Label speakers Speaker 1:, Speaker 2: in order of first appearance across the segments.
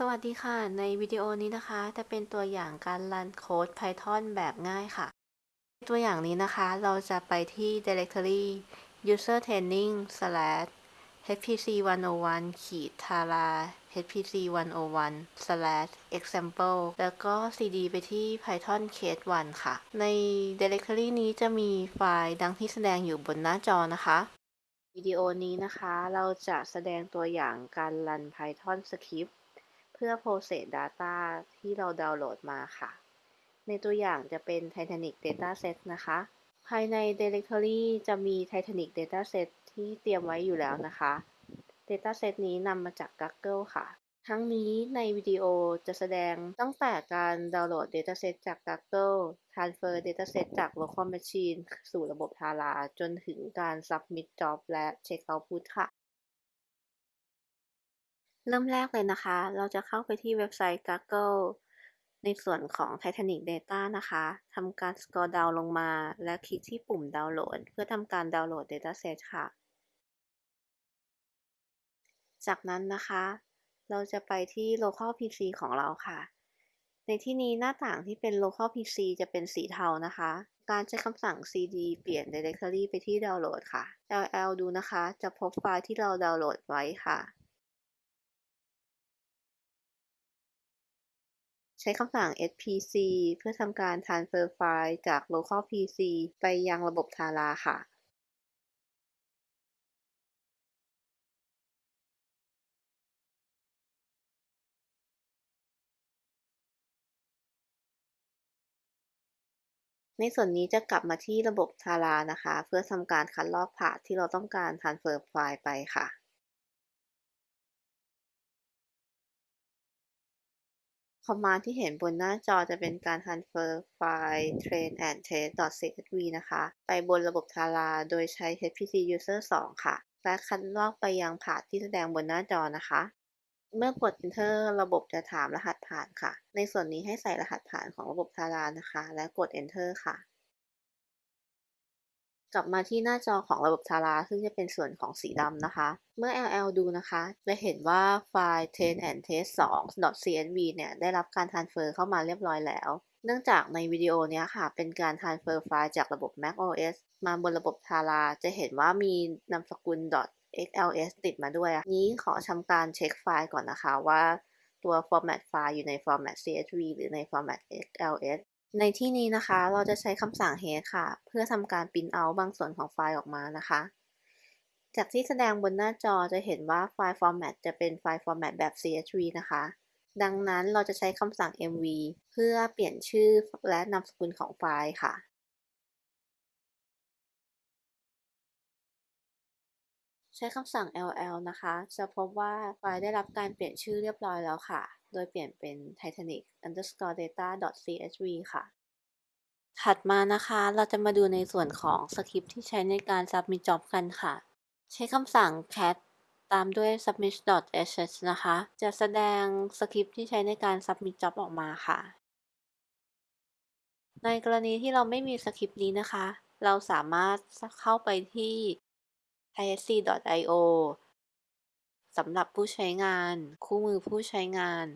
Speaker 1: สวัสดีค่ะ ในวิดีโอนี้นะคะ จะเป็นตัวอย่างการรันโค้ด Python แบบง่ายค่ะ ตัวอย่างนี้นะคะ เราจะไปที่ directory user training slash hpc 101ขีด tara hpc 101 slash example แล้วก็ cd ไปที่ python case 1 ค่ะ ใน directory นี้จะมีไฟล์ดังที่แสดงอยู่บนหน้าจอนะคะวิดีโอนี้นะคะ เราจะแสดงตัวอย่างการรัน Python script พื่อ process data ที่เราดาวน์โหลดมาค่ะ ในตัวอย่างจะเป็น Titanic Dataset นะคะ ภายใน Directory จะมี Titanic Dataset ที่เตรียมไว้อยู่แล้วนะคะ Dataset นี้นำมาจาก Google ค่ะ ทั้งนี้ในวิดีโอจะแสดงตั้งแต่การดาวน์โหลด Dataset จาก Google Transfer Dataset จาก Local Machine สู่ระบบ Tara จนถึงการ Submit Job และ Check Output ค่ะ เริ่มแรกเลยนะคะ เราจะเข้าไปที่เว็บไซต์ Google ในส่วนของ Titanic Data นะคะทำการ scroll down ลงมา และคลิกที่ปุ่มดาวน์โหลด เพื่อทำการดาวน์โหลด Dataset ค่ะ จากนั้นนะคะ เราจะไปที่ local PC ของเราค่ะ ในที่นี้หน้าต่างที่เป็น local PC จะเป็นสีเทานะคะ การใช้คำสั่ง cd เปลี่ยน directory ไปที่ดาวน์โหลดค่ะ ll ดูนะคะ จะพบไฟล์ที่เราดาวน์โหลดไว้ค่ะ ใช้คำสั่ง spc เพื่อทำการ transfer ไฟล์จาก local pc ไปยังระบบ Tara ค่ะ ในส่วนนี้จะกลับมาที่ระบบ Tara นะคะ เพื่อทำการคัดลอกพาที่เราต้องการ transfer ไฟล์ไปค่ะ คอมมานด์ที่เห็นบนหน้าจอจะเป็นการ transfer ไฟล์ train and test.csv นะคะ ไปบนระบบ Tara โดยใช้ hpc user 2 ค่ะ และคัดลอกไปยังพานที่แสดงบนหน้าจอนะคะ เมื่อกด enter ระบบจะถามรหัสผ่านค่ะ ในส่วนนี้ให้ใส่รหัสผ่านของระบบ Tara นะคะ และกด enter ค่ะ กลับมาที่หน้าจอของระบบ Tara ซึ่งจะเป็นส่วนของสีดำนะคะ เมื่อ ll ดูนะคะ จะเห็นว่าไฟล์ train and test 2 csv เนี่ยได้รับการ transfer เข้ามาเรียบร้อยแล้ว เนื่องจากในวิดีโอนี้ค่ะ เป็นการ transfer ไฟล์จากระบบ macOS มาบนระบบ Tara จะเห็นว่ามีนามสกุล .xls ติดมาด้วย นี้ขอทำการเช็คไฟล์ก่อนนะคะว่าตัว format ไฟล์อยู่ใน format csv หรือใน format xls ในที่นี้นะคะ เราจะใช้คำสั่ง head ค่ะ เพื่อทำการ print out บางส่วนของไฟล์ออกมานะคะ จากที่แสดงบนหน้าจอจะเห็นว่าไฟล์ format จะเป็นไฟล์ format แบบ csv นะคะ ดังนั้นเราจะใช้คำสั่ง mv เพื่อเปลี่ยนชื่อและนามสกุลของไฟล์ค่ะใช้คำสั่ง ll นะคะ จะพบว่าไฟล์ได้รับการเปลี่ยนชื่อเรียบร้อยแล้วค่ะ โดยเปลี่ยนเป็น titanic underscore data csv ค่ะ ถัดมานะคะ เราจะมาดูในส่วนของสคริปที่ใช้ในการ submit job กันค่ะ ใช้คำสั่ง cat ตามด้วย submit.sh นะคะ จะแสดงสคริปที่ใช้ในการ submit job ออกมาค่ะ ในกรณีที่เราไม่มีสคริปนี้นะคะ เราสามารถเข้าไปที่ isc.io สำหรับผู้ใช้งาน คู่มือผู้ใช้งาน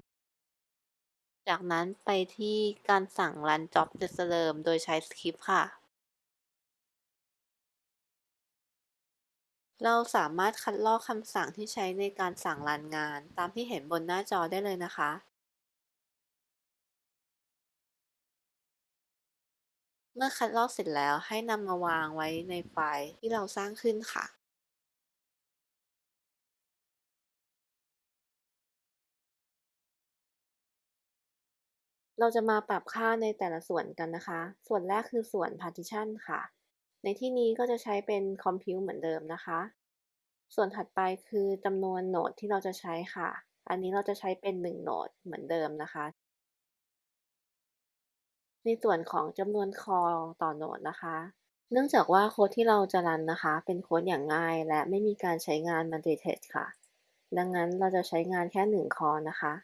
Speaker 1: จากนั้นไปที่การสั่ง run job เดิมโดยใช้สคริปต์ค่ะ เราสามารถคัดลอกคำสั่งที่ใช้ในการสั่งรันงาน ตามที่เห็นบนหน้าจอได้เลยนะคะเมื่อคัดลอกเสร็จแล้วให้นำมาวางไว้ในไฟล์ที่เราสร้างขึ้นค่ะ เราจะมาปรับค่าในแต่ละส่วนกันนะคะ ส่วนแรกคือส่วน partition ค่ะ ในที่นี้ก็จะใช้เป็น compute เหมือนเดิมนะคะ ส่วนถัดไปคือจำนวนโหนดที่เราจะใช้ค่ะ อันนี้เราจะใช้เป็น1โหนดเหมือนเดิมนะคะ ในส่วนของจำนวนคอต่อโหนดนะคะ เนื่องจากว่าโค้ดที่เราจะรันนะคะ เป็นโค้ดอย่างง่าย และไม่มีการใช้งาน multithread ค่ะ ดังนั้นเราจะใช้งานแค่1คอนะคะ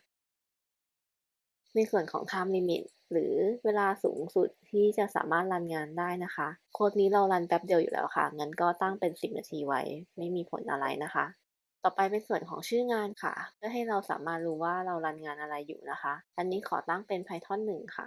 Speaker 1: ในส่วนของ time limit หรือเวลาสูงสุดที่จะสามารถรันงานได้นะคะ โค้ดนี้เรารันแป๊บเดียวอยู่แล้วค่ะ งั้นก็ตั้งเป็น 10 นาทีไว้ ไม่มีผลอะไรนะคะ ต่อไปเป็นส่วนของชื่องานค่ะ เพื่อให้เราสามารถรู้ว่าเรารันงานอะไรอยู่นะคะ อันนี้ขอตั้งเป็น Python 1 ค่ะ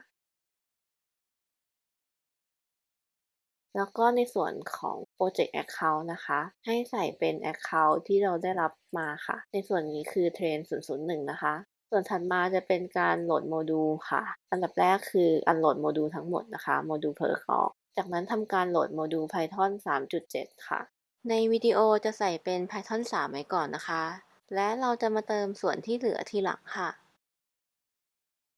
Speaker 1: แล้วก็ในส่วนของ Project Account นะคะ ให้ใส่เป็น Account ที่เราได้รับมาค่ะ ในส่วนนี้คือ Train 001 นะคะ ส่วนถัดมาจะเป็นการโหลดโมดูลค่ะ อันดับแรกคือ unload โมดูลทั้งหมดนะคะ module purge ออก จากนั้นทำการโหลดโมดูล Python 3.7 ค่ะ ในวิดีโอจะใส่เป็น Python 3 ไว้ก่อนนะคะ และเราจะมาเติมส่วนที่เหลือทีหลังค่ะ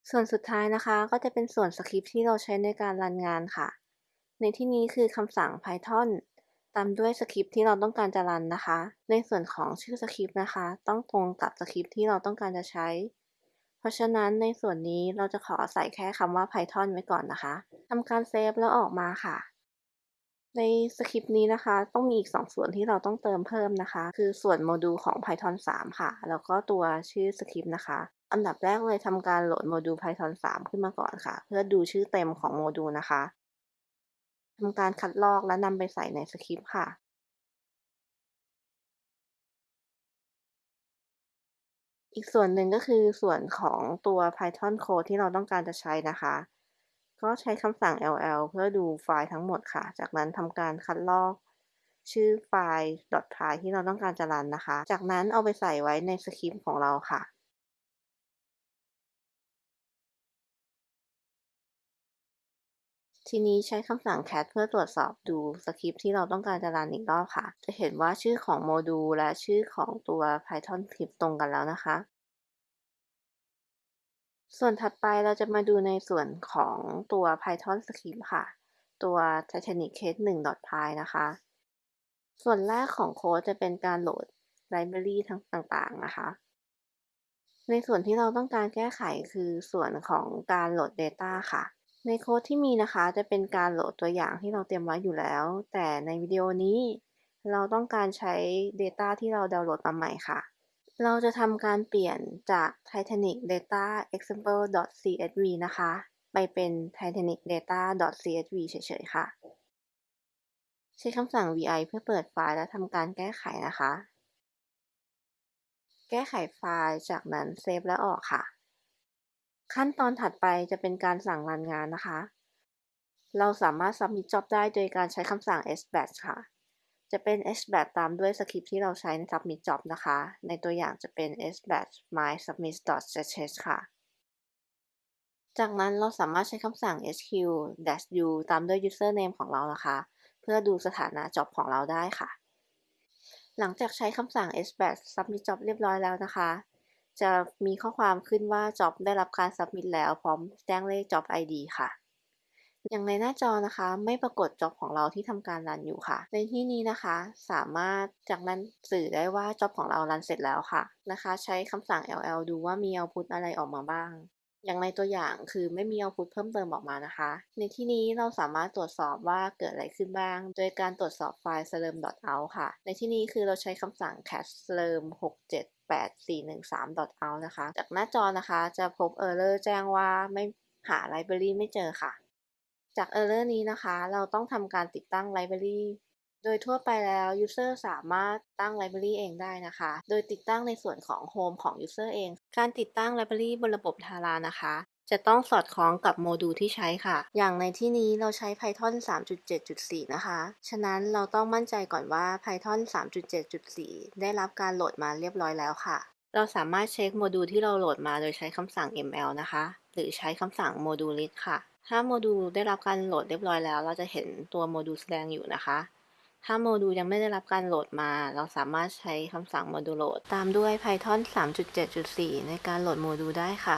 Speaker 1: ส่วนสุดท้ายนะคะ ก็จะเป็นส่วนสคริปต์ที่เราใช้ในการรันงานค่ะ ในที่นี้คือคำสั่ง Python ตามด้วยสคริปต์ที่เราต้องการจะรันนะคะ ในส่วนของชื่อสคริปต์นะคะ ต้องตรงกับสคริปต์ที่เราต้องการจะใช้ เพราะฉะนั้นในส่วนนี้เราจะขอใส่แค่คำว่า Python ไว้ก่อนนะคะทำการ save แล้วออกมาค่ะ ในสคริปต์นี้นะคะ ต้องมีอีก 2 ส่วนที่เราต้องเติมเพิ่มนะคะ คือส่วนโมดูลของ Python 3 ค่ะ แล้วก็ตัวชื่อสคริปต์นะคะอันดับแรกเลยทำการโหลดโมดูล Python 3 ขึ้นมาก่อนค่ะ เพื่อดูชื่อเต็มของโมดูลนะคะทำการคัดลอกและนำไปใส่ในสคริปต์ค่ะ อีกส่วนหนึ่งก็คือส่วนของตัว Python code ที่เราต้องการจะใช้นะคะ ก็ใช้คำสั่ง ll เพื่อดูไฟล์ทั้งหมดค่ะ จากนั้นทำการคัดลอก ชื่อไฟล์ .py ที่เราต้องการจะรันนะคะ จากนั้นเอาไปใส่ไว้ในสคริปต์ของเราค่ะ ทีนี้ใช้คำสั่ง cat เพื่อตรวจสอบดูสคริปต์ที่เราต้องการจะรันอีกรอบค่ะ จะเห็นว่าชื่อของโมดูลและชื่อของตัว Python คลิปตรงกันแล้วนะคะ ส่วนถัดไปเราจะมาดูในส่วนของตัว Python script ค่ะ ตัว Titanic Case 1.py นะคะ ส่วนแรกของโค้ดจะเป็นการโหลดไลบรารีทั้งต่างๆนะคะในส่วนที่เราต้องการแก้ไขคือส่วนของการโหลด Data ค่ะ ในโค้ดที่มีนะคะจะเป็นการโหลดตัวอย่างที่เราเตรียมไว้อยู่แล้ว แต่ในวิดีโอนี้ เราต้องการใช้ Data ที่เราดาวน์โหลดมาใหม่ค่ะ เราจะทำการเปลี่ยนจาก Titanic Data Example .csv นะคะ ไปเป็น Titanic Data .csv เฉยๆค่ะ ใช้คำสั่ง vi เพื่อเปิดไฟล์และทำการแก้ไขนะคะ แก้ไขไฟล์จากนั้นเซฟและออกค่ะ ขั้นตอนถัดไปจะเป็นการสั่งรันงานนะคะ เราสามารถ submit job ได้โดยการใช้คำสั่ง sbatch ค่ะ จะเป็น sbatch ตามด้วยสคริปที่เราใช้ใน submit job นะคะ ในตัวอย่างจะเป็น sbatch my submit sh ค่ะ จากนั้นเราสามารถใช้คำสั่ง sq-u ตามด้วย username ของเรานะคะ เพื่อดูสถานะ job ของเราได้ค่ะ หลังจากใช้คำสั่ง sbatch submit job เรียบร้อยแล้วนะคะ จะมีข้อความขึ้นว่าจ็อบได้รับการสับมิดแล้วพร้อมแจ้งเลขจ็อบ ID ค่ะ อย่างในหน้าจอนะคะ ไม่ปรากฏจ็อบของเราที่ทำการรันอยู่ค่ะ ในที่นี้นะคะ สามารถจากนั้นสื่อได้ว่าจ็อบของเรารันเสร็จแล้วค่ะนะคะ ใช้คำสั่ง ll ดูว่ามี output อะไรออกมาบ้าง อย่างในตัวอย่างคือไม่มี output เพิ่มเติมออกมานะคะ ในที่นี้เราสามารถตรวจสอบว่าเกิดอะไรขึ้นบ้าง โดยการตรวจสอบไฟล์ slurm.out ค่ะ ในที่นี้คือเราใช้คำสั่ง cat slurm 678 413 out นะคะ จากหน้าจอนะคะจะพบ error แจ้งว่าไม่หา library ไม่เจอค่ะ จาก error นี้นะคะ เราต้องทำการติดตั้ง library โดยทั่วไปแล้ว user สามารถตั้ง library เองได้นะคะ โดยติดตั้งในส่วนของ home ของ user เอง การติดตั้ง library บนระบบ Tara นะคะ จะต้องสอดคล้องกับโมดูลที่ใช้ค่ะ อย่างในที่นี้เราใช้ Python 3.7.4 นะคะ ฉะนั้นเราต้องมั่นใจก่อนว่า Python 3.7.4 ได้รับการโหลดมาเรียบร้อยแล้วค่ะ เราสามารถเช็คโมดูลที่เราโหลดมาโดยใช้คำสั่ง ml นะคะ หรือใช้คำสั่ง module list ค่ะ ถ้าโมดูลได้รับการโหลดเรียบร้อยแล้ว เราจะเห็นตัวโมดูลแสดงอยู่นะคะ ถ้าโมดูลยังไม่ได้รับการโหลดมา เราสามารถใช้คำสั่ง module load ตามด้วย Python 3.7.4 ในการโหลดโมดูลได้ค่ะ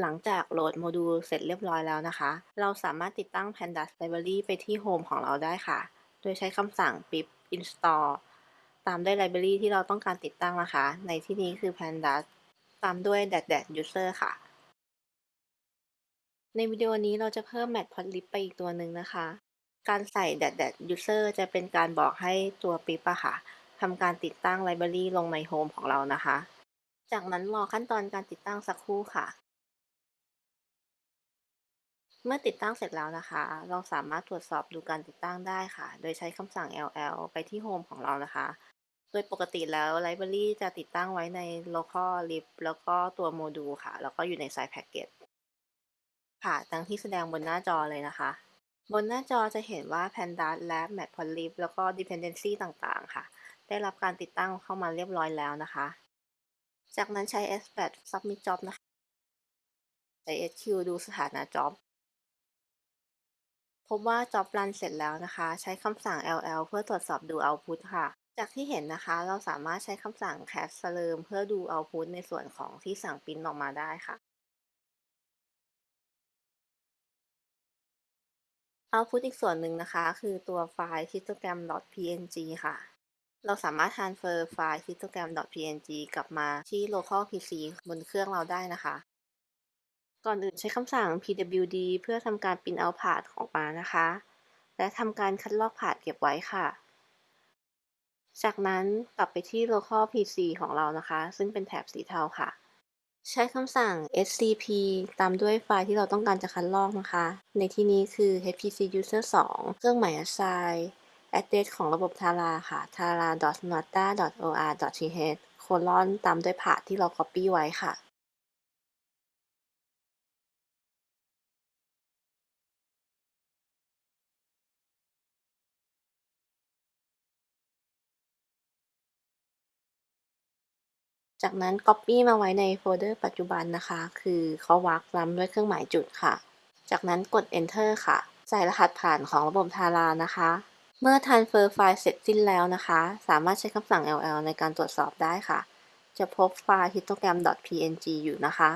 Speaker 1: หลังจากโหลดโมดูลเสร็จเรียบร้อยแล้วนะคะ เราสามารถติดตั้ง pandas library ไปที่ home ของเราได้ค่ะ โดยใช้คำสั่ง pip install ตามด้วย library ที่เราต้องการติดตั้งนะคะ ในที่นี้คือ pandas ตามด้วย dash dash user ค่ะ ในวิดีโอนี้เราจะเพิ่ม matplotlib ไปอีกตัวหนึ่งนะคะ การใส่ dash dash user จะเป็นการบอกให้ตัว pip อะค่ะทำการติดตั้ง library ลงใน home ของเรานะคะ จากนั้นรอขั้นตอนการติดตั้งสักครู่ค่ะ เมื่อติดตั้งเสร็จแล้วนะคะ เราสามารถตรวจสอบดูการติดตั้งได้ค่ะ โดยใช้คำสั่ง ll ไปที่ home ของเรานะคะ โดยปกติแล้วไลบรารีจะติดตั้งไว้ใน local lib แล้วก็ตัวโมดูลค่ะ แล้วก็อยู่ใน side package ค่ะดังที่แสดงบนหน้าจอเลยนะคะ บนหน้าจอจะเห็นว่า pandas และ matplotlib แล้วก็ dependency ต่างๆ ค่ะ ได้รับการติดตั้งเข้ามาเรียบร้อยแล้วนะคะ จากนั้นใช้ sbat submit job นะคะ ใช้ sq ดูสถานะ job พบว่า job run เสร็จแล้วนะคะ ใช้คำสั่ง ll เพื่อตรวจสอบดู output ค่ะ จากที่เห็นนะคะ เราสามารถใช้คำสั่ง cat slurm เพื่อดู output ในส่วนของที่สั่งปริ้นออกมาได้ค่ะ output อีกส่วนหนึ่งนะคะ คือตัวไฟล์ histogram.png ค่ะ เราสามารถ transfer ไฟล์ histogram.png กลับมาที่ local PC บนเครื่องเราได้นะคะ ก่อนอื่นใช้คำสั่ง pwd เพื่อทำการ print out path ออกมานะคะ และทำการคัดลอก path เก็บไว้ค่ะ จากนั้นกลับไปที่ local PC ของเรานะคะ ซึ่งเป็นแถบสีเทาค่ะ ใช้คำสั่ง scp ตามด้วยไฟล์ที่เราต้องการจะคัดลอกนะคะ ในที่นี้คือ hpc user 2 เครื่องหมาย assign address ของระบบ Tara ค่ะ tara.nata.or.th โคลอนตามด้วย path ที่เรา copy ไว้ค่ะ จากนั้น Copy มาไว้ในโฟลเดอร์ปัจจุบันนะคะ คือเขาวักล้ำด้วยเครื่องหมายจุดค่ะ จากนั้นกด Enter ค่ะ ใส่รหัสผ่านของระบบ Tara นะคะ เมื่อ Transfer ไฟล์เสร็จสิ้นแล้วนะคะ สามารถใช้คำสั่ง ll ในการตรวจสอบได้ค่ะ จะพบไฟล์ histogram.png อยู่นะคะ